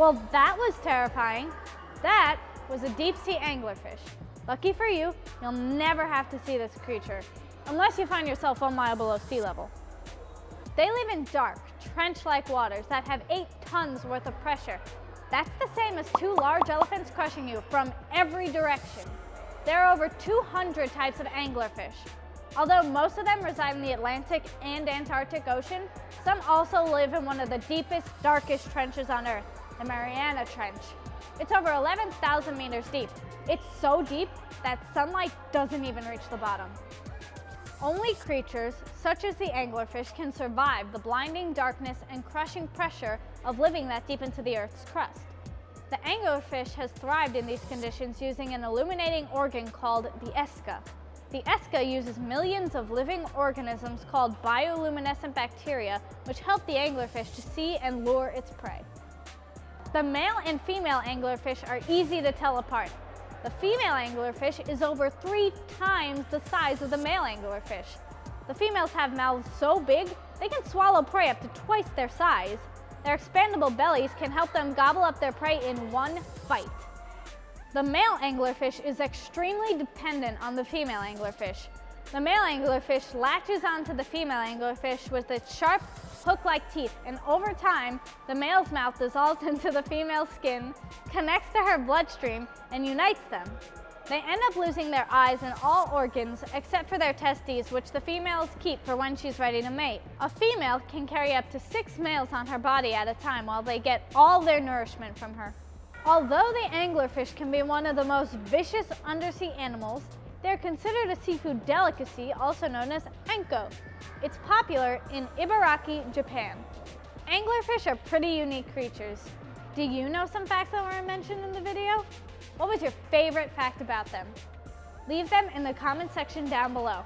Well, that was terrifying. That was a deep sea anglerfish. Lucky for you, you'll never have to see this creature, unless you find yourself one mile below sea level. They live in dark, trench-like waters that have eight tons worth of pressure. That's the same as two large elephants crushing you from every direction. There are over 200 types of anglerfish. Although most of them reside in the Atlantic and Antarctic Ocean, some also live in one of the deepest, darkest trenches on Earth, the Mariana Trench. It's over 11,000 meters deep. It's so deep that sunlight doesn't even reach the bottom. Only creatures, such as the anglerfish, can survive the blinding darkness and crushing pressure of living that deep into the Earth's crust. The anglerfish has thrived in these conditions using an illuminating organ called the ESCA. The ESCA uses millions of living organisms called bioluminescent bacteria, which help the anglerfish to see and lure its prey. The male and female anglerfish are easy to tell apart. The female anglerfish is over three times the size of the male anglerfish. The females have mouths so big, they can swallow prey up to twice their size. Their expandable bellies can help them gobble up their prey in one bite. The male anglerfish is extremely dependent on the female anglerfish. The male anglerfish latches onto the female anglerfish with its sharp, hook-like teeth, and over time, the male's mouth dissolves into the female's skin, connects to her bloodstream, and unites them. They end up losing their eyes and all organs except for their testes, which the females keep for when she's ready to mate. A female can carry up to six males on her body at a time while they get all their nourishment from her. Although the anglerfish can be one of the most vicious undersea animals, they're considered a seafood delicacy, also known as anko. It's popular in Ibaraki, Japan. Anglerfish are pretty unique creatures. Do you know some facts that weren't mentioned in the video? What was your favorite fact about them? Leave them in the comment section down below.